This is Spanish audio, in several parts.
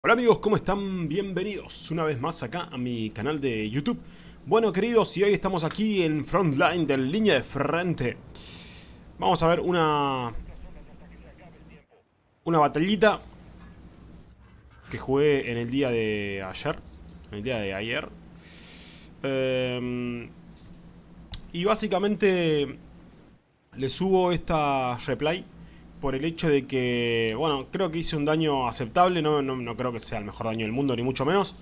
Hola amigos, ¿cómo están? Bienvenidos una vez más acá a mi canal de YouTube. Bueno queridos, y hoy estamos aquí en Frontline de línea de frente. Vamos a ver una... Una batallita que jugué en el día de ayer. En el día de ayer. Eh, y básicamente le subo esta replay por el hecho de que, bueno, creo que hice un daño aceptable, no, no, creo que sea el mejor daño del mundo, ni mucho menos,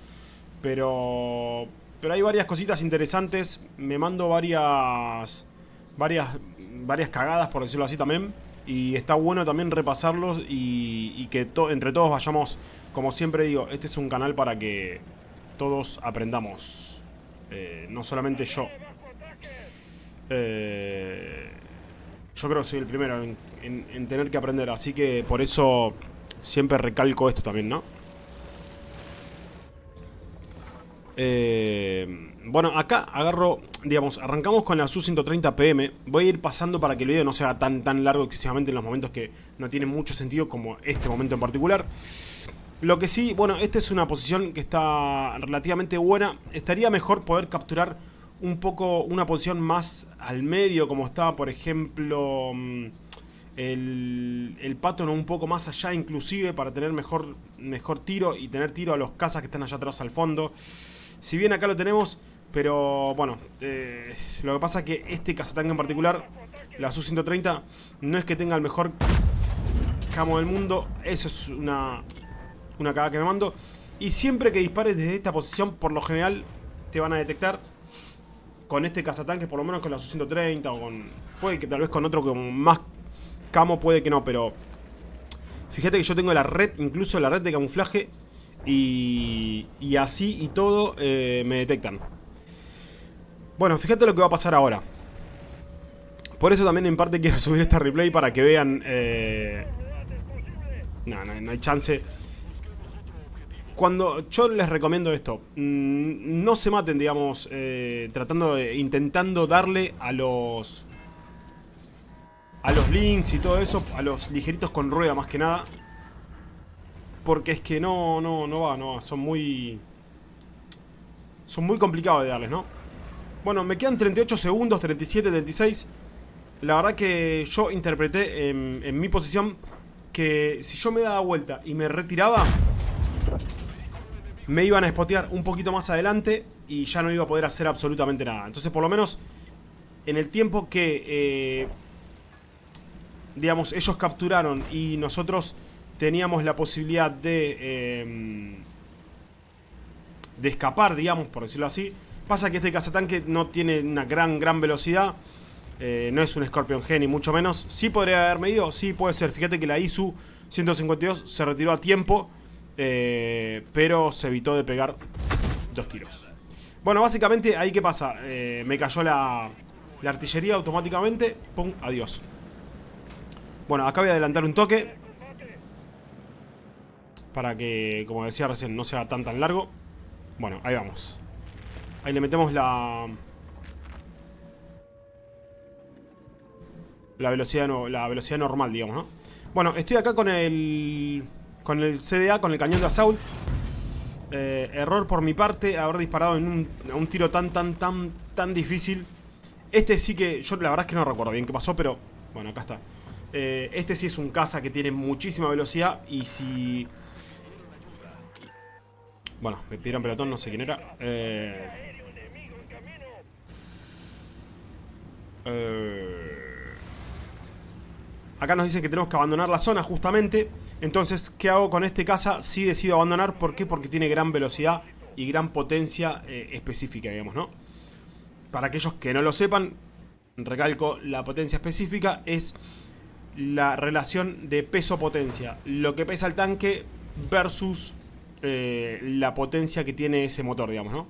pero, pero hay varias cositas interesantes, me mando varias, varias, varias cagadas, por decirlo así también, y está bueno también repasarlos y, que entre todos vayamos, como siempre digo, este es un canal para que todos aprendamos, eh, no solamente yo. Eh, yo creo que soy el primero en, tener que aprender, así que por eso siempre recalco esto también, ¿no? Eh, bueno, acá agarro, digamos, arrancamos con la SU-130 PM. Voy a ir pasando para que el video no sea tan, tan largo excesivamente en los momentos que no tiene mucho sentido como este momento en particular. Lo que sí, bueno, esta es una posición que está relativamente buena. Estaría mejor poder capturar un poco una posición más al medio, como estaba, por ejemplo, mm, el, el pato un poco más allá inclusive para tener mejor, mejor tiro y tener tiro a los cazas que están allá atrás al fondo. Si bien acá lo tenemos, pero bueno, eh, lo que pasa es que este cazatanque en particular, la Su-130, no es que tenga el mejor camo del mundo, eso es una, una cagada que me mando. Y siempre que dispares desde esta posición, por lo general, te van a detectar con este cazatanque, por lo menos con la Su-130 o con... Puede que tal vez con otro con más camo, puede que no, pero... Fíjate que yo tengo la red, incluso la red de camuflaje y, y así y todo eh, me detectan. Bueno, fíjate lo que va a pasar ahora. Por eso también en parte quiero subir esta replay para que vean... Eh... No, no, no hay chance cuando yo les recomiendo esto, mm, no se maten, digamos, eh, tratando de, intentando darle a los, a los links y todo eso, a los ligeritos con rueda más que nada, porque es que no, no, no va, no son muy, son muy complicados de darles, ¿no? Bueno, me quedan 38 segundos, 37, 36, la verdad que yo interpreté en, en mi posición que si yo me daba vuelta y me retiraba me iban a spotear un poquito más adelante y ya no iba a poder hacer absolutamente nada. Entonces, por lo menos, en el tiempo que, eh, digamos, ellos capturaron y nosotros teníamos la posibilidad de, em, de escapar, digamos, por decirlo así, pasa que este cazatanque no tiene una gran, gran velocidad. Eh, no es un Scorpion G ni mucho menos. Sí podría haber medido, sí puede ser. Fíjate que la ISU 152 se retiró a tiempo eh, pero se evitó de pegar dos tiros. Bueno, básicamente, ahí qué pasa. Eh, me cayó la artillería automáticamente. Pum, adiós. Bueno, acá voy a adelantar un toque. Para que, como decía recién, no sea tan tan largo. Bueno, ahí vamos. Ahí le metemos la... La velocidad, no, la velocidad normal, digamos, ¿no? Bueno, estoy acá con el con el CDA, con el cañón de Assault. Eh, error por mi parte, haber disparado en un, tiro tan, tan, tan, tan difícil. Este sí que, yo la verdad es que no recuerdo bien qué pasó, pero bueno, acá está. Eh, este sí es un caza que tiene muchísima velocidad y si... Bueno, me pidieron pelotón, no sé quién era. Eh... eh Acá nos dicen que tenemos que abandonar la zona justamente. Entonces, ¿qué hago con este caza? Sí decido abandonar. ¿Por qué? Porque tiene gran velocidad y gran potencia específica, digamos, ¿no? Para aquellos que no lo sepan, recalco, la potencia específica es la relación de peso-potencia. Lo que pesa el tanque versus eh, la potencia que tiene ese motor, digamos, ¿no?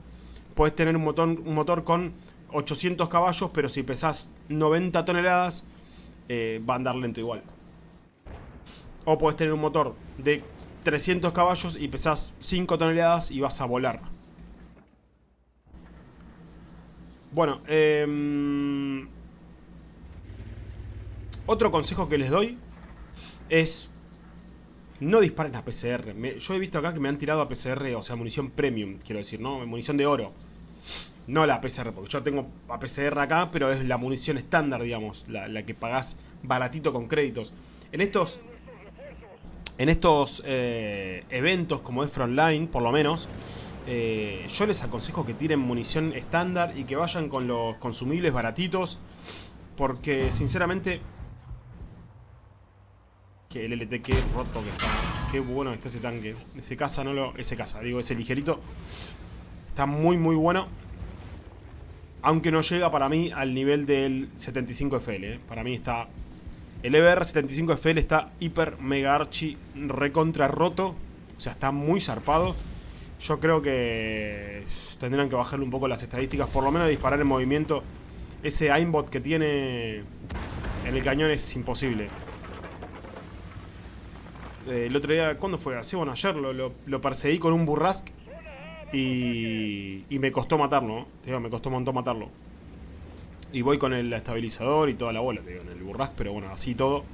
Puedes tener un motor, un motor con 800 caballos, pero si pesas 90 toneladas eh, va a andar lento igual. O puedes tener un motor de 300 caballos y pesas 5 toneladas y vas a volar. Bueno, eh, otro consejo que les doy es no disparen a PCR. yo he visto acá que me han tirado a PCR, o sea, munición premium, quiero decir, ¿no? Munición de oro. No la PCR, porque yo tengo a PCR acá, pero es la munición estándar, digamos, la, que pagás baratito con créditos. En estos en estos eh, eventos como es Frontline, por lo menos, eh, yo les aconsejo que tiren munición estándar y que vayan con los consumibles baratitos, porque sinceramente que el LT, qué roto que está. Qué bueno está ese tanque. Ese casa no lo... Ese casa, digo, ese ligerito. Está muy, muy bueno. Aunque no llega para mí al nivel del 75FL. ¿eh? Para mí está... El EBR 75FL está hiper, mega, archi, recontra roto. O sea, está muy zarpado. Yo creo que tendrían que bajarle un poco las estadísticas. Por lo menos disparar en movimiento. Ese aimbot que tiene en el cañón es imposible. Eh, el otro día, ¿cuándo fue? Así, bueno, ayer lo, perseguí con un burrasque y, y me costó matarlo, ¿no? me costó un montón matarlo. Y voy con el estabilizador y toda la bola, te digo, en el burrasque, pero bueno, así todo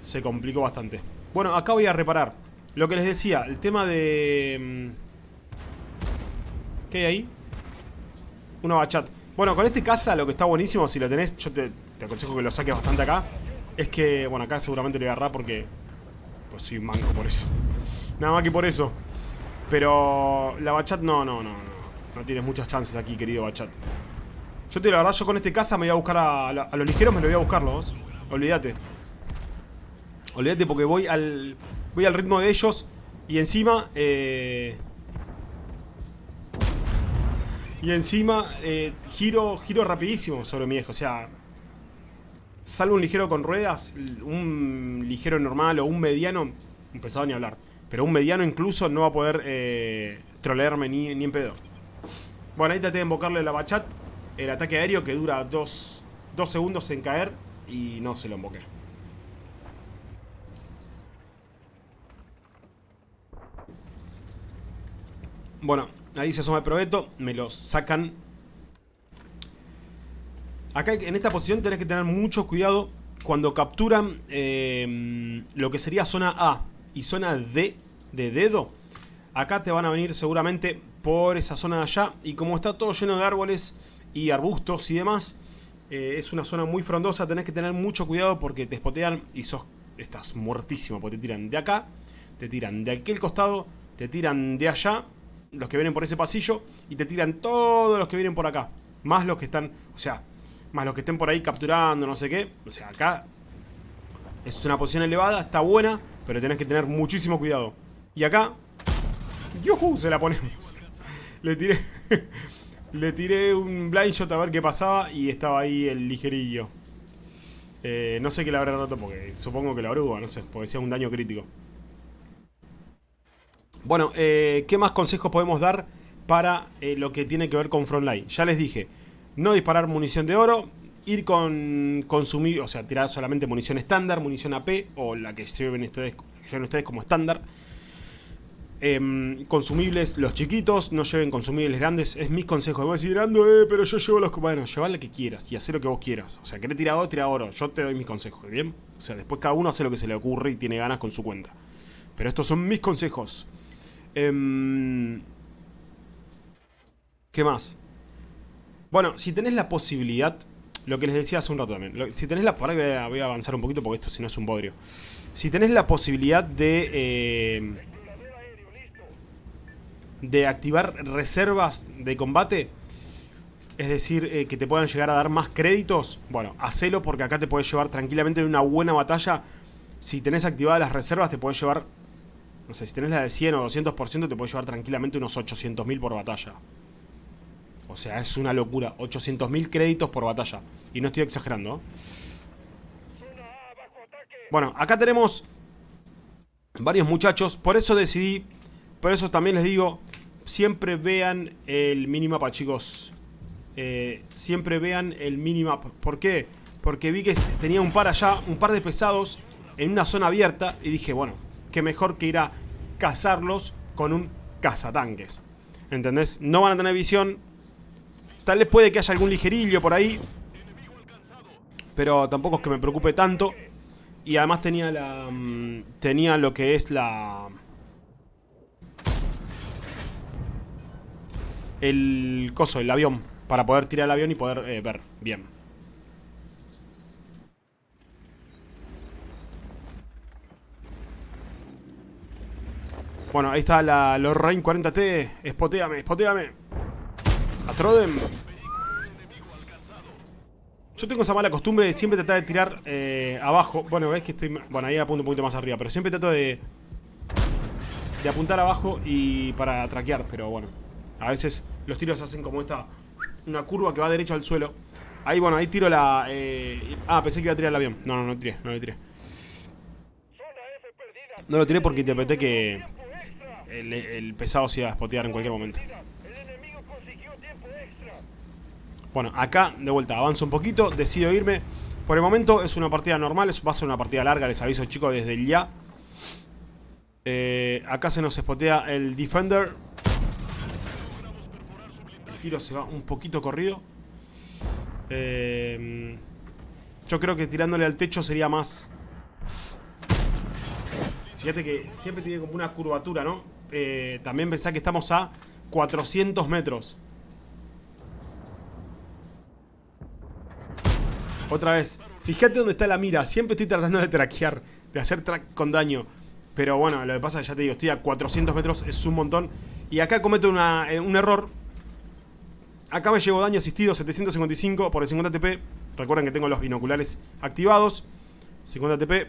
se complicó bastante. Bueno, acá voy a reparar. Lo que les decía, el tema de... Mm, ¿Qué hay ahí? Una bachat. Bueno, con este casa lo que está buenísimo, si lo tenés, yo te, te aconsejo que lo saques bastante acá. Es que, bueno, acá seguramente lo voy a agarrar porque soy manco por eso. Nada más que por eso. Pero la Bachat no, no, no, no. No tienes muchas chances aquí, querido Bachat. Yo te la verdad, yo con este casa me voy a buscar a, a, los ligeros, me lo voy a buscar los. Olvídate. Olvídate porque voy al. Voy al ritmo de ellos. Y encima. Eh, y encima. Eh, giro. Giro rapidísimo sobre mi eje. O sea. Salvo un ligero con ruedas, un ligero normal o un mediano, empezado ni a hablar. Pero un mediano incluso no va a poder eh, trolearme ni, en pedo. Bueno, ahí traté de invocarle la bachat. El ataque aéreo que dura dos, dos segundos en caer y no se lo invoqué. Bueno, ahí se asoma el proveto, me lo sacan Acá en esta posición tenés que tener mucho cuidado cuando capturan eh, lo que sería zona A y zona D de dedo. Acá te van a venir seguramente por esa zona de allá y como está todo lleno de árboles y arbustos y demás, eh, es una zona muy frondosa, tenés que tener mucho cuidado porque te espotean y sos, estás muertísimo porque te tiran de acá, te tiran de aquel costado, te tiran de allá, los que vienen por ese pasillo y te tiran todos los que vienen por acá, más los que están, o sea, más los que estén por ahí capturando, no sé qué. O sea, acá es una posición elevada, está buena, pero tenés que tener muchísimo cuidado. Y acá, ¡yuhu! Se la ponemos. Le tiré, le tiré un blind shot a ver qué pasaba y estaba ahí el ligerillo. Eh, no sé qué le habrá roto porque supongo que la oruga, no sé, porque sea un daño crítico. Bueno, eh, ¿qué más consejos podemos dar para eh, lo que tiene que ver con Frontline? Ya les dije, no disparar munición de oro, ir con consumir, o sea, tirar solamente munición estándar, munición AP, o la que lleven ustedes, ustedes como estándar. Em, consumibles los chiquitos, no lleven consumibles grandes, es mis consejos. Me voy a decir, eh, pero yo llevo los... Bueno, lleva lo que quieras y hacer lo que vos quieras. O sea, querés tirar oro, tira oro. Yo te doy mis consejos, ¿bien? O sea, después cada uno hace lo que se le ocurre y tiene ganas con su cuenta. Pero estos son mis consejos. Em, ¿Qué más? Bueno, si tenés la posibilidad, lo que les decía hace un rato también, si tenés la... Voy a, avanzar un poquito porque esto si no es un bodrio. Si tenés la posibilidad de... Eh, de activar reservas de combate, es decir, eh, que te puedan llegar a dar más créditos, bueno, hacelo porque acá te puedes llevar tranquilamente en una buena batalla. Si tenés activadas las reservas, te puedes llevar, no sé, si tenés la de 100 o 200%, te puedes llevar tranquilamente unos 800.000 por batalla. O sea, es una locura. 800.000 créditos por batalla. Y no estoy exagerando. Bueno, acá tenemos varios muchachos. Por eso decidí, por eso también les digo, siempre vean el minimapa, chicos. Eh, siempre vean el minimapa. ¿Por qué? Porque vi que tenía un par allá, un par de pesados en una zona abierta. Y dije, bueno, qué mejor que ir a cazarlos con un cazatanques. ¿Entendés? No van a tener visión, Tal vez puede que haya algún ligerillo por ahí. Pero tampoco es que me preocupe tanto. Y además tenía la... Mm, tenía lo que es la... El coso, el avión. Para poder tirar el avión y poder eh, ver bien. Bueno, ahí está la Lorraine 40T. Espoteame, espoteame. A Troden. Yo tengo esa mala costumbre de siempre tratar de tirar eh, abajo. Bueno, ves que estoy... Bueno, ahí apunto un poquito más arriba. Pero siempre trato de... De apuntar abajo y para traquear. Pero bueno. A veces los tiros hacen como esta... Una curva que va derecho al suelo. Ahí, bueno, ahí tiro la... Eh... Ah, pensé que iba a tirar el avión. No, no, no tiré. No lo tiré. No lo tiré porque interpreté que el, pesado se iba a spotear en cualquier momento. Bueno, acá, de vuelta, avanzo un poquito, decido irme. Por el momento es una partida normal, va a ser una partida larga, les aviso chicos desde ya. Eh, acá se nos spotea el Defender. El tiro se va un poquito corrido. Eh, yo creo que tirándole al techo sería más... Fíjate que siempre tiene como una curvatura, ¿no? Eh, también pensá que estamos a 400 metros. Otra vez. Fíjate dónde está la mira. Siempre estoy tratando de traquear. De hacer track con daño. Pero bueno, lo que pasa, ya te digo, estoy a 400 metros. Es un montón. Y acá cometo eh, un error. Acá me llevo daño asistido 755 por el 50 TP. Recuerden que tengo los binoculares activados. 50 TP.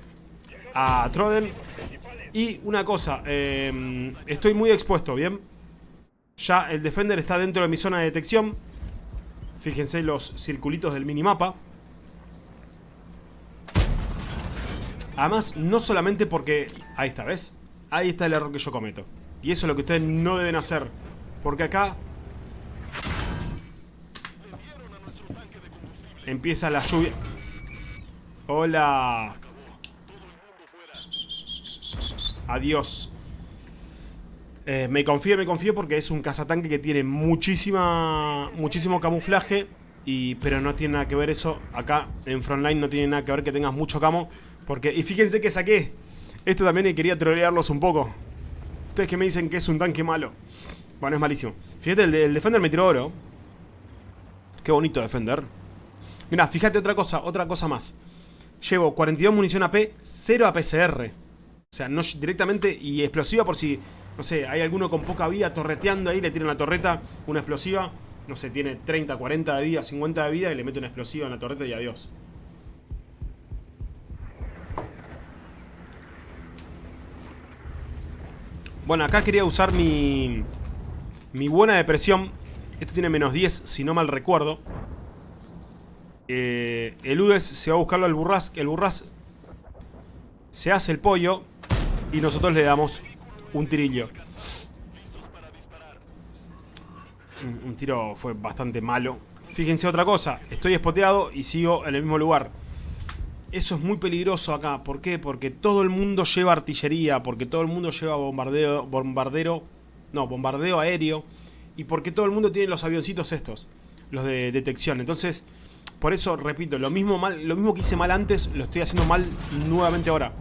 A Troden. Y una cosa, em, estoy muy expuesto, ¿bien? Ya el Defender está dentro de mi zona de detección. Fíjense los circulitos del minimapa. Además, no solamente porque... Ahí está, ¿ves? Ahí está el error que yo cometo. Y eso es lo que ustedes no deben hacer. Porque acá... Empieza la lluvia. Hola. Adiós. Eh, me confío, me confío porque es un cazatanque que tiene muchísima, muchísimo camuflaje. Y, pero no tiene nada que ver eso. Acá en Frontline no tiene nada que ver que tengas mucho camo. Porque, y fíjense que saqué. Esto también quería trolearlos un poco. Ustedes que me dicen que es un tanque malo. Bueno, es malísimo. Fíjate, el, Defender me tiró oro. Qué bonito Defender. Mira, fíjate otra cosa, otra cosa más. Llevo 42 munición AP, 0 APCR. O sea, directamente y explosiva por si, no sé, hay alguno con poca vida torreteando ahí, le tiran la torreta, una explosiva, no sé, tiene 30, 40 de vida, 50 de vida y le mete una explosiva en la torreta y adiós. Bueno, acá quería usar mi, mi buena depresión. Esto tiene menos 10, si no mal recuerdo. Eh, el UDES se va a buscarlo al burras. El burras se hace el pollo y nosotros le damos un tirillo. Un, tiro fue bastante malo. Fíjense otra cosa, estoy espoteado y sigo en el mismo lugar. Eso es muy peligroso acá. ¿Por qué? Porque todo el mundo lleva artillería, porque todo el mundo lleva bombardeo, bombardero, no, bombardeo aéreo, y porque todo el mundo tiene los avioncitos estos, los de detección. Entonces, por eso, repito, lo mismo, mal, lo mismo que hice mal antes, lo estoy haciendo mal nuevamente ahora.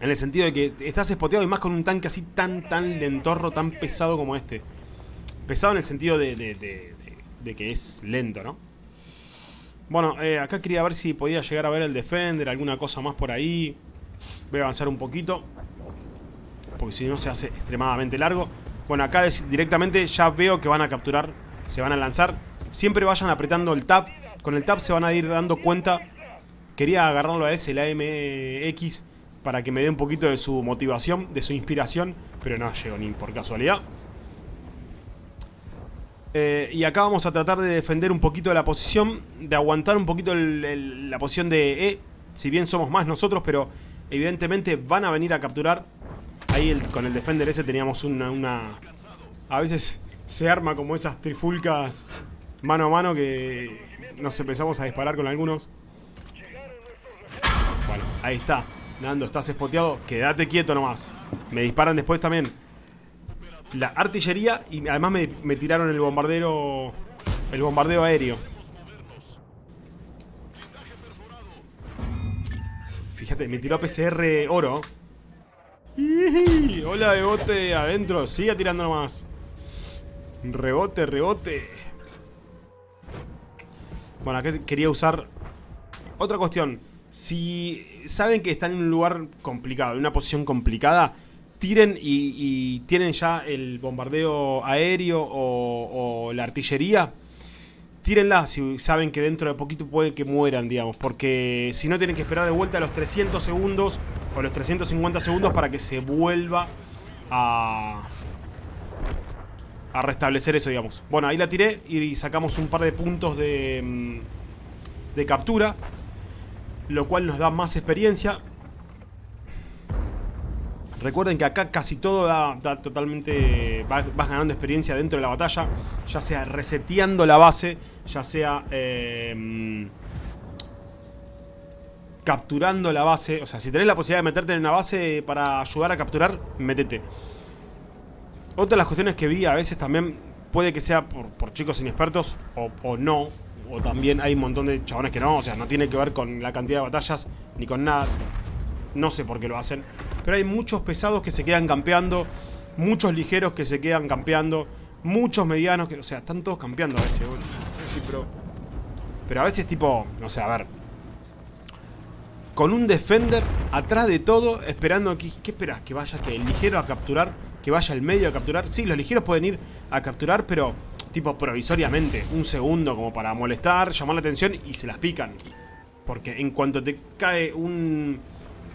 En el sentido de que estás espoteado y más con un tanque así tan, tan lentorro, tan pesado como este. Pesado en el sentido de, de, que es lento, ¿no? Bueno, eh, acá quería ver si podía llegar a ver el Defender, alguna cosa más por ahí. Voy a avanzar un poquito. Porque si no se hace extremadamente largo. Bueno, acá directamente ya veo que van a capturar, se van a lanzar. Siempre vayan apretando el tab. Con el tab se van a ir dando cuenta. Quería agarrarlo a ese, el AMX para que me dé un poquito de su motivación, de su inspiración, pero no llegó ni por casualidad. Eh, y acá vamos a tratar de defender un poquito la posición, de aguantar un poquito la posición de E, si bien somos más nosotros, pero evidentemente van a venir a capturar. Ahí con el Defender ese teníamos una, una... A veces se arma como esas trifulcas mano a mano que nos empezamos a disparar con algunos. Bueno, ahí está. Nando, estás espoteado. Quédate quieto nomás. Me disparan después también. La artillería y además me, tiraron el bombardero... El bombardeo aéreo. fíjate, me tiró PCR oro. Hola, Bebote, adentro. Siga tirando nomás. Rebote, rebote. Bueno, acá quería usar... Otra cuestión. Si saben que están en un lugar complicado, en una posición complicada, tiren y, tienen ya el bombardeo aéreo o, la artillería, tírenla si saben que dentro de poquito puede que mueran, digamos, porque si no tienen que esperar de vuelta los 300 segundos o los 350 segundos para que se vuelva a, a restablecer eso, digamos. Bueno, ahí la tiré y sacamos un par de puntos de, mm, de captura, lo cual nos da más experiencia. Recuerden que acá casi todo da, totalmente... Vas, ganando experiencia dentro de la batalla. Ya sea reseteando la base, ya sea... Eh, capturando la base. O sea, si tenés la posibilidad de meterte en una base para ayudar a capturar, métete. Otra de las cuestiones que vi a veces también puede que sea por, chicos inexpertos o, o, no. O también hay un montón de chabones que no. O sea, no tiene que ver con la cantidad de batallas ni con nada. No sé por qué lo hacen. Pero hay muchos pesados que se quedan campeando. Muchos ligeros que se quedan campeando. Muchos medianos que... O sea, están todos campeando a veces. pero, pero a veces tipo... O sea, a ver. Con un defender atrás de todo, esperando aquí... ¿Qué esperas? ¿Que vaya que el ligero a capturar? ¿Que vaya el medio a capturar? Sí, los ligeros pueden ir a capturar, pero tipo provisoriamente. Un segundo como para molestar, llamar la atención y se las pican. Porque en cuanto te cae un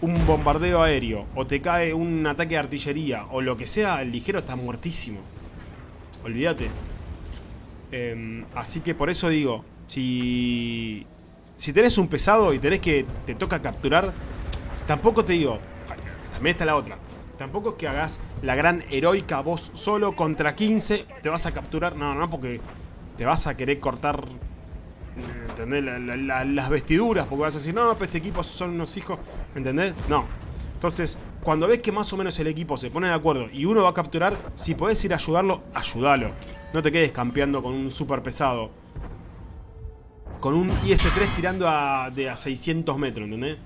un bombardeo aéreo o te cae un ataque de artillería o lo que sea, el ligero está muertísimo. Olvídate. Em, así que por eso digo, si, si tenés un pesado y tenés que te toca capturar, tampoco te digo, también está la otra. Tampoco es que hagas la gran heroica vos solo contra 15, te vas a capturar. No, no, porque te vas a querer cortar ¿entendés? las vestiduras, porque vas a decir, no, pero este equipo son unos hijos, ¿entendés? No. Entonces, cuando ves que más o menos el equipo se pone de acuerdo y uno va a capturar, si podés ir a ayudarlo, ayúdalo. No te quedes campeando con un super pesado. Con un IS-3 tirando a, de a 600 metros, ¿entendés?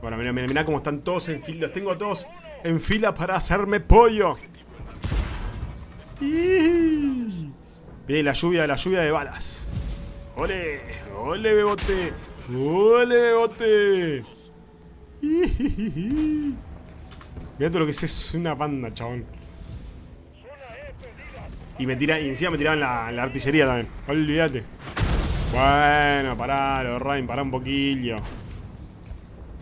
Bueno, mira, mira, mira cómo están todos en fila. Los tengo todos en fila para hacerme pollo. Viene la lluvia, la lluvia de balas. ¡Ole! ¡Ole, bebote! ¡Ole, bebote! Mirá todo lo que es, es una banda, chabón. Y, me tira, y encima me tiraban la, artillería también. Olvídate. Bueno, pará, lo Rain, pará un poquillo.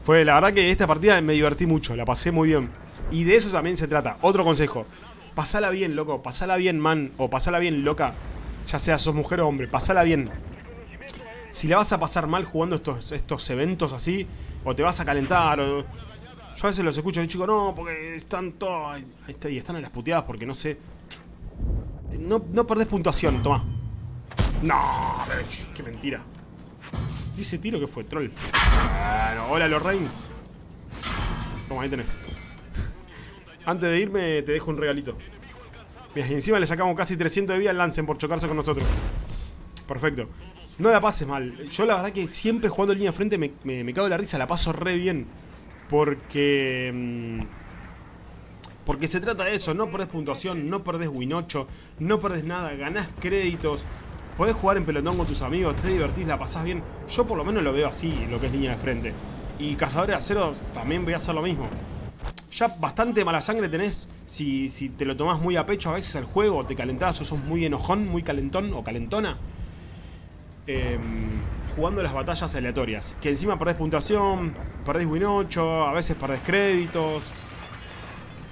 Fue, la verdad que esta partida me divertí mucho, la pasé muy bien. Y de eso también se trata. Otro consejo. Pasala bien, loco. Pasala bien, man. O pasala bien, loca ya sea sos mujer o hombre, pasala bien. Si la vas a pasar mal jugando estos, estos eventos así, o te vas a calentar, o... Yo a veces los escucho y chico, no, porque están todos... Y están en las puteadas porque no sé... No, no perdés puntuación, toma. No, qué mentira. ¿Y ese tiro que fue, troll? Bueno, hola Lorraine. Toma, ahí tenés. Antes de irme te dejo un regalito. Encima le sacamos casi 300 de vida al Lancen por chocarse con nosotros. Perfecto. No la pases mal. Yo la verdad que siempre jugando en línea de frente me, me, cago de la risa, la paso re bien. Porque... Mm, porque se trata de eso, no perdés puntuación, no perdés win 8, no perdés nada, ganás créditos, podés jugar en pelotón con tus amigos, te divertís, la pasás bien. Yo por lo menos lo veo así, lo que es línea de frente. Y Cazadores de Acero también voy a hacer lo mismo ya bastante mala sangre tenés si, si te lo tomás muy a pecho a veces el juego, te calentás o sos muy enojón, muy calentón o calentona. Em, jugando las batallas aleatorias. Que encima perdés puntuación, perdés win 8, a veces perdés créditos.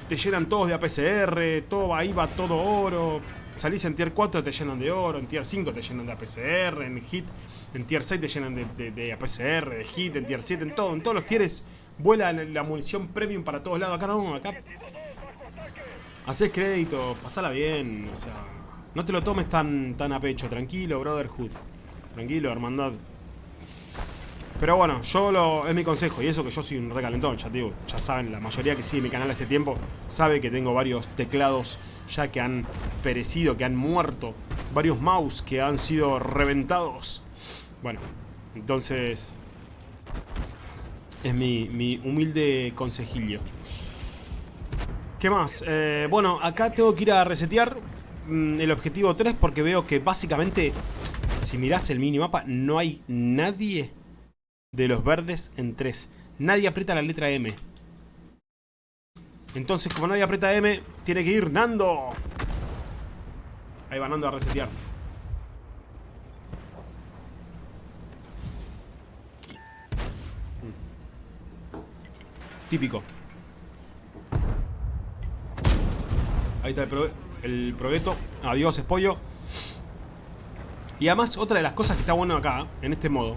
Te llenan todos de APCR, todo ahí va todo oro. Salís en tier 4 te llenan de oro, en tier 5 te llenan de APCR, en hit, en tier 6 te llenan de, de APCR, de hit, en tier 7, en todo, en todos los tieres Vuela la munición premium para todos lados. Acá no, acá. Haces crédito, pasala bien. O sea, no te lo tomes tan, tan a pecho. Tranquilo, Brotherhood. Tranquilo, hermandad. Pero bueno, yo lo, es mi consejo, y eso que yo soy un recalentón, ya te digo, ya saben, la mayoría que sigue mi canal hace tiempo sabe que tengo varios teclados ya que han perecido, que han muerto, varios mouse que han sido reventados. Bueno, entonces Es mi, mi humilde consejillo. ¿Qué más? Eh, bueno, acá tengo que ir a resetear mm, el objetivo 3 porque veo que básicamente, si mirás el minimapa, no hay nadie de los verdes en 3. Nadie aprieta la letra M. Entonces, como nadie aprieta M, tiene que ir Nando. Ahí va Nando a resetear. Típico. Ahí está el, progueto. Adiós, espollo. Y además, otra de las cosas que está bueno acá, en este modo,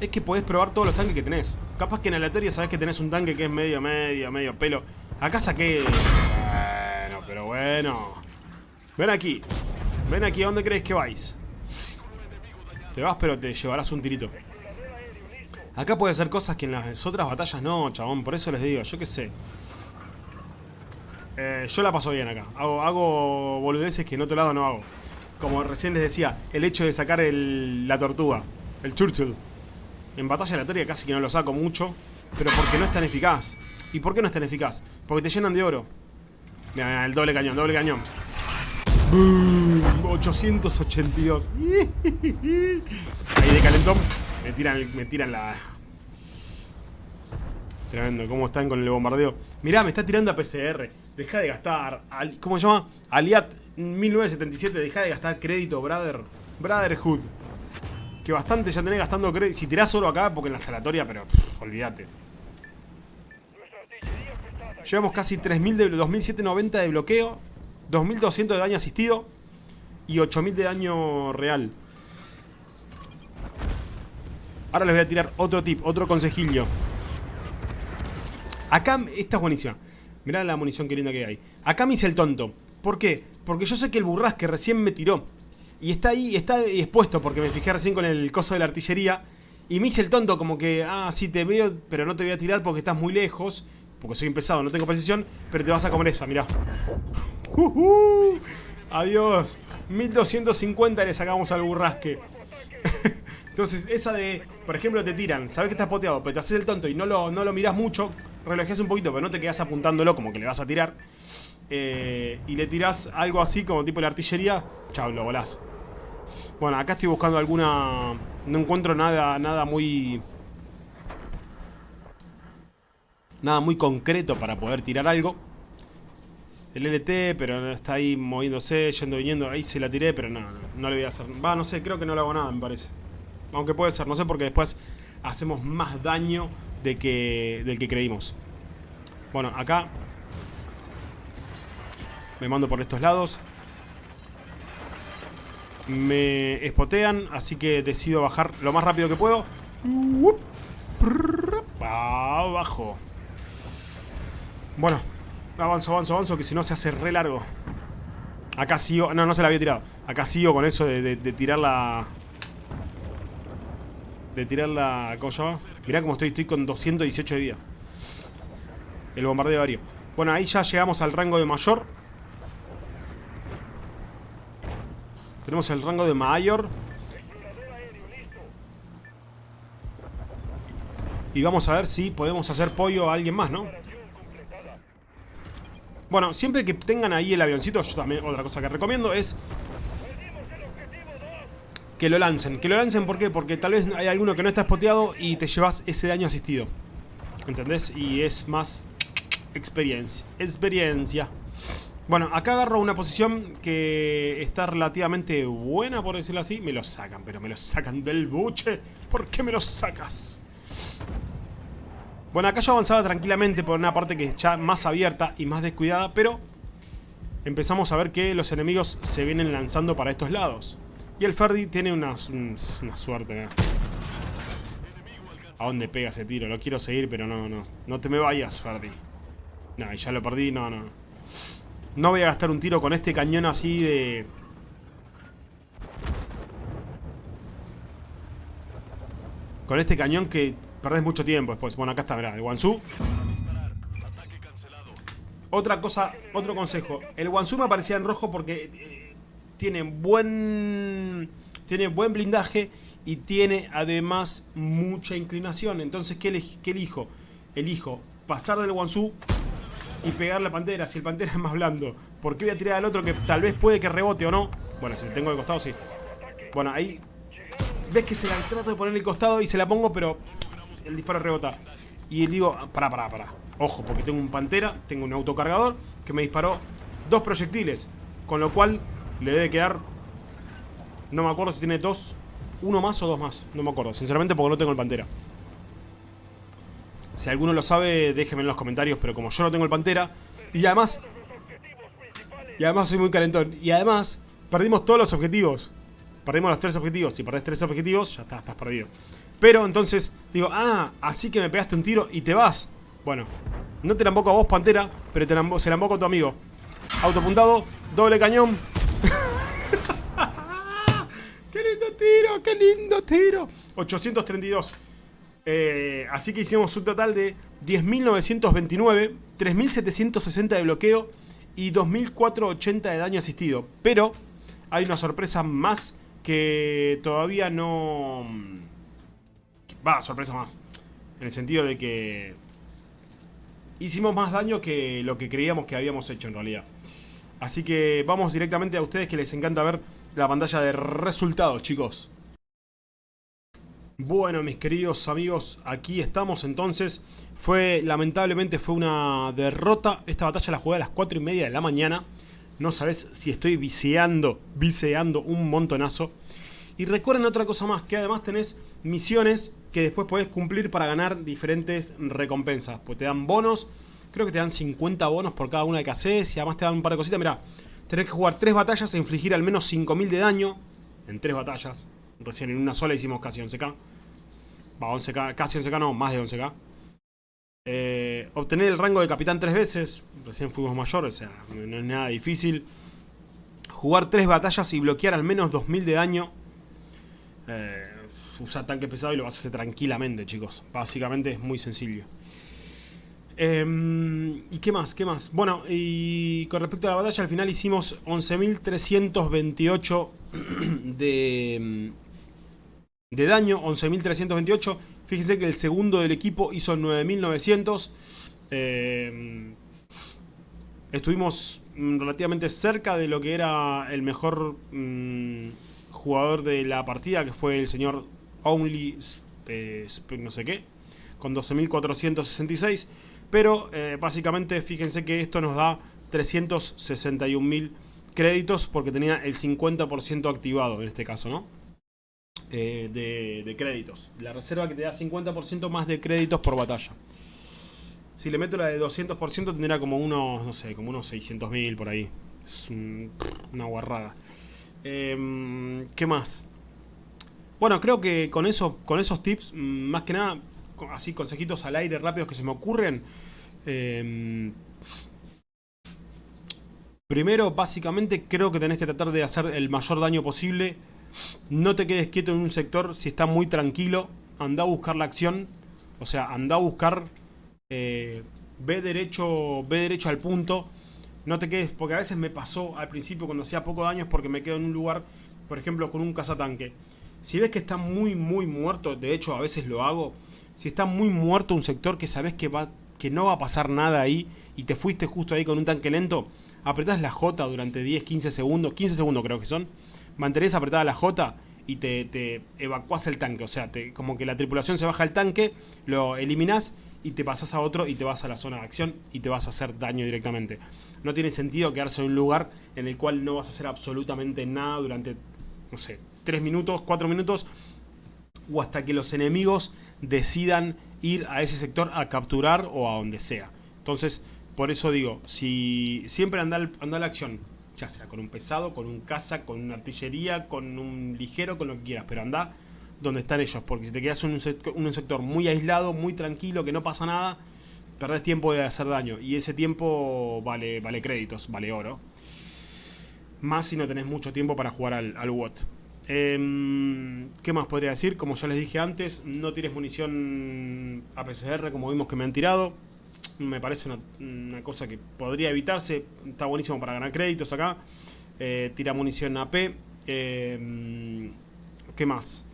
es que podés probar todos los tanques que tenés. Capaz que en aleatoria sabés que tenés un tanque que es medio, medio, medio pelo. Acá saqué... Bueno, pero bueno. Ven aquí. Ven aquí, ¿a dónde crees que vais? Te vas, pero te llevarás un tirito. Acá puede ser cosas que en las otras batallas no, chabón. Por eso les digo, yo qué sé. Eh, yo la paso bien acá. Hago, boludeces que en otro lado no hago. Como recién les decía, el hecho de sacar la tortuga. El Churchill. En batalla aleatoria casi que no lo saco mucho. Pero porque no es tan eficaz. ¿Y por qué no es tan eficaz? Porque te llenan de oro. Mira, el doble cañón, doble cañón. 882. Ahí de calentón. Me tiran, me tiran la... Tremendo, cómo están con el bombardeo. Mirá, me está tirando a PCR. Deja de gastar. ¿Cómo se llama? Aliat 1977. Deja de gastar crédito, brother. Brotherhood. Que bastante ya tenés gastando crédito. Si tirás oro acá, porque en la salatoria, pero olvídate. Llevamos casi 3.000 de 2.790 de bloqueo. 2.200 de daño asistido. Y 8.000 de daño real. Ahora les voy a tirar otro tip, otro consejillo. Acá, esta es buenísima. Mirá la munición que linda que hay. Acá me hice el tonto. ¿Por qué? Porque yo sé que el burrasque recién me tiró. Y está ahí, está expuesto porque me fijé recién con el coso de la artillería. Y me hice el tonto como que, ah, sí te veo, pero no te voy a tirar porque estás muy lejos. Porque soy pesado, no tengo precisión, pero te vas a comer esa, mirá. adiós. 1250 le sacamos al burrasque. Entonces, esa de, por ejemplo, te tiran, sabes que estás poteado, pero te haces el tonto y no lo, no lo mirás mucho, relajás un poquito, pero no te quedas apuntándolo como que le vas a tirar. Eh, y le tirás algo así como tipo la artillería, chao, lo volás. Bueno, acá estoy buscando alguna... No encuentro nada, nada muy... Nada muy concreto para poder tirar algo. El LT, pero está ahí moviéndose, yendo, viniendo. Ahí se la tiré, pero no, no, no le voy a hacer. Va, no sé, creo que no le hago nada, me parece. Aunque puede ser, no sé, porque después hacemos más daño de que, del que creímos. Bueno, acá me mando por estos lados. Me espotean, así que decido bajar lo más rápido que puedo. Abajo. Bueno, avanzo, avanzo, avanzo, que si no se hace re largo. Acá sigo... No, no se la había tirado. Acá sigo con eso de tirar la, de tirar la... ¿Cómo se llama? Mirá cómo estoy, estoy con 218 de vida. El bombardeo aéreo. Bueno, ahí ya llegamos al rango de mayor. Tenemos el rango de mayor. Y vamos a ver si podemos hacer pollo a alguien más, ¿no? Bueno, siempre que tengan ahí el avioncito, yo también, otra cosa que recomiendo es que lo lancen. Que lo lancen, ¿por qué? Porque tal vez hay alguno que no está spoteado y te llevas ese daño asistido. ¿Entendés? Y es más experiencia. Experiencia. Bueno, acá agarro una posición que está relativamente buena, por decirlo así. Me lo sacan, pero me lo sacan del buche. ¿Por qué me lo sacas? Bueno, acá yo avanzaba tranquilamente por una parte que es ya más abierta y más descuidada, pero empezamos a ver que los enemigos se vienen lanzando para estos lados. Y el Ferdi tiene una, una suerte. ¿A dónde pega ese tiro? Lo quiero seguir, pero no, no. No te me vayas, Ferdi. No, ya lo perdí, no, no. No voy a gastar un tiro con este cañón así de... Con este cañón que perdés mucho tiempo después. Bueno, acá está, verá, el Wansu. Otra cosa, otro consejo. El Wansu me aparecía en rojo porque eh, tiene buen tiene buen blindaje y tiene además mucha inclinación. Entonces, ¿qué, elijo? Elijo pasar del Wansu y pegar la pantera. Si el pantera es más blando, ¿por qué voy a tirar al otro que tal vez puede que rebote o no? Bueno, si le tengo de costado, sí. Bueno, ahí ves que se la trato de poner el costado y se la pongo, pero el disparo rebota. Y digo, pará, pará, pará. Ojo, porque tengo un pantera, tengo un autocargador que me disparó dos proyectiles. Con lo cual le debe quedar... No me acuerdo si tiene dos, uno más o dos más. No me acuerdo, sinceramente porque no tengo el pantera. Si alguno lo sabe, déjenme en los comentarios, pero como yo no tengo el Pantera, y además... Y además soy muy calentón. Y además, perdimos todos los objetivos. Perdimos los tres objetivos. Si perdés tres objetivos, ya está, estás perdido. Pero entonces, digo, ah, así que me pegaste un tiro y te vas. Bueno, no te la emboco a vos, Pantera, pero te se la emboco a tu amigo. Autopuntado, doble cañón. ¡Qué ¡Qué lindo tiro! 832. Eh, así que hicimos un total de 10.929, 3.760 de bloqueo y 2.480 de daño asistido. Pero hay una sorpresa más que todavía no... Va, sorpresa más. En el sentido de que hicimos más daño que lo que creíamos que habíamos hecho en realidad. Así que vamos directamente a ustedes que les encanta ver la pantalla de resultados, chicos. Bueno, mis queridos amigos, aquí estamos entonces. Fue, lamentablemente fue una derrota. Esta batalla la jugué a las 4 y media de la mañana. No sabes si estoy viseando, viseando un montonazo. Y recuerden otra cosa más, que además tenés misiones que después podés cumplir para ganar diferentes recompensas. Pues te dan bonos, creo que te dan 50 bonos por cada una que haces y además te dan un par de cositas. Mirá, tenés que jugar 3 batallas e infligir al menos 5000 de daño en 3 batallas. Recién en una sola hicimos casi 11k. Va, 11k, casi 11k, no, más de 11k. Eh, obtener el rango de capitán tres veces. Recién fuimos mayor, o sea, no es nada difícil. Jugar tres batallas y bloquear al menos 2000 de daño. Eh, usa tanque pesado y lo vas a hacer tranquilamente, chicos. Básicamente es muy sencillo. Em, ¿Y qué más? ¿Qué más? Bueno, y con respecto a la batalla, al final hicimos 11.328 de, de daño, 11.328. Fíjense que el segundo del equipo hizo 9.900. Eh, estuvimos mm, relativamente cerca de lo que era el mejor mm, jugador de la partida, que fue el señor Only no sé qué, con 12.466. Pero eh, básicamente fíjense que esto nos da 361.000 créditos porque tenía el 50% activado en este caso, ¿no? Eh, de, créditos. La reserva que te da 50% más de créditos por batalla. Si le meto la de 200% tendría como unos, no sé, como unos 600.000 por ahí. Es una guarrada. Em, ¿Qué más? Bueno, creo que con, eso, con esos tips, mm, más que nada, así consejitos al aire rápidos que se me ocurren. Em, primero, básicamente, creo que tenés que tratar de hacer el mayor daño posible no te quedes quieto en un sector si está muy tranquilo. Anda a buscar la acción. O sea, anda a buscar... Eh, ve, derecho, ve derecho al punto. No te quedes... Porque a veces me pasó al principio cuando hacía poco daño porque me quedo en un lugar, por ejemplo, con un cazatanque. Si ves que está muy, muy muerto, de hecho a veces lo hago. Si está muy muerto un sector que sabes que, va, que no va a pasar nada ahí y te fuiste justo ahí con un tanque lento, apretás la J durante 10, 15 segundos, 15 segundos creo que son mantenés apretada la J y te, te evacuás el tanque. O sea, como que la tripulación se baja el tanque, lo eliminás y te pasás a otro y te vas a la zona de acción y te vas a hacer daño directamente. No tiene sentido quedarse en un lugar en el cual no vas a hacer absolutamente nada durante, no sé, 3 minutos, 4 minutos o hasta que los enemigos decidan ir a ese sector a capturar o a donde sea. Entonces, por eso digo, si siempre anda, anda la acción, ya sea con un pesado, con un caza, con una artillería, con un ligero, con lo que quieras, pero anda donde están ellos, porque si te quedas en un sector, muy aislado, muy tranquilo, que no pasa nada, perdés tiempo de hacer daño, y ese tiempo vale, vale créditos, vale oro. Más si no tenés mucho tiempo para jugar al, al WOT. Em, ¿Qué más podría decir? Como ya les dije antes, no tires munición APCR como vimos que me han tirado me parece una, cosa que podría evitarse. Está buenísimo para ganar créditos acá. Eh, tira munición AP. Eh, ¿Qué más?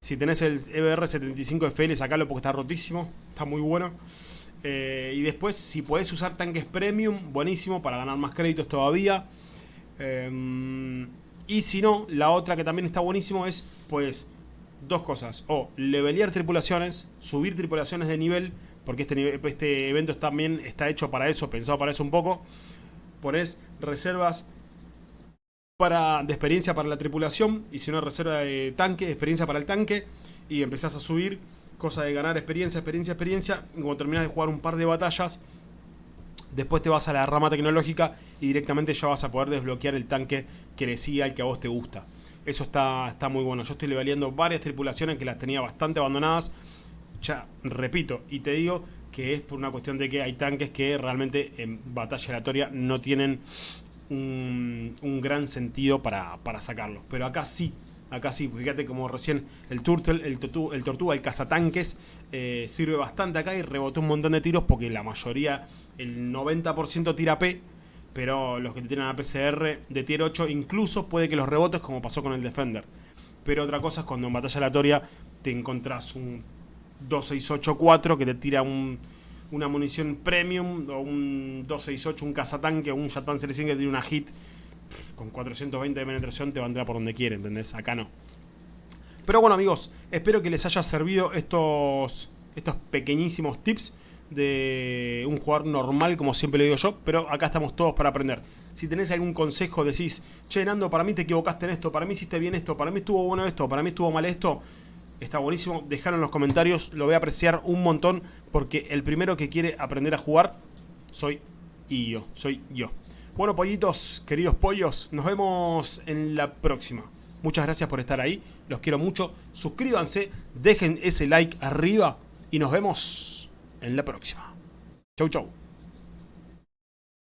Si tenés el EBR75FL, sacalo porque está rotísimo. Está muy bueno. Eh, y después, si podés usar tanques premium, buenísimo para ganar más créditos todavía. Y si no, la otra que también está buenísimo es, pues, dos cosas. O levelear tripulaciones, subir tripulaciones de nivel, porque este, este evento también está hecho para eso, pensado para eso un poco. Pones reservas para, de experiencia para la tripulación, y si no, reserva de tanque, experiencia para el tanque, y empezás a subir, cosa de ganar experiencia, experiencia, experiencia, y cuando terminas de jugar un par de batallas, después te vas a la rama tecnológica y directamente ya vas a poder desbloquear el tanque que decía el que a vos te gusta. Eso está, está muy bueno. Yo estoy leveleando varias tripulaciones que las tenía bastante abandonadas. Ya, repito, y te digo que es por una cuestión de que hay tanques que realmente en batalla aleatoria no tienen un, gran sentido para, para sacarlos. Pero acá sí, acá sí, fíjate como recién el Turtle, el, Tortuga, el cazatanques eh, sirve bastante acá y rebotó un montón de tiros porque la mayoría, el 90% tira P pero los que tienen a PCR de tier 8 incluso puede que los rebotes como pasó con el Defender. Pero otra cosa es cuando en batalla aleatoria te encontrás un 2684 que te tira una munición premium o un 268, un cazatanque o un Shatan 100 que tiene una hit con 420 de penetración te entrar por donde quiere, ¿entendés? Acá no. Pero bueno amigos, espero que les haya servido estos, estos pequeñísimos tips de un jugador normal, como siempre le digo yo, pero acá estamos todos para aprender. Si tenés algún consejo, decís, che, Nando, para mí te equivocaste en esto, para mí hiciste bien esto, para mí estuvo bueno esto, para mí estuvo mal esto, está buenísimo, dejalo en los comentarios, lo voy a apreciar un montón, porque el primero que quiere aprender a jugar soy y yo, soy yo. Bueno, pollitos, queridos pollos, nos vemos en la próxima. Muchas gracias por estar ahí, los quiero mucho, suscríbanse, dejen ese like arriba y nos vemos en la próxima. Chau, chau.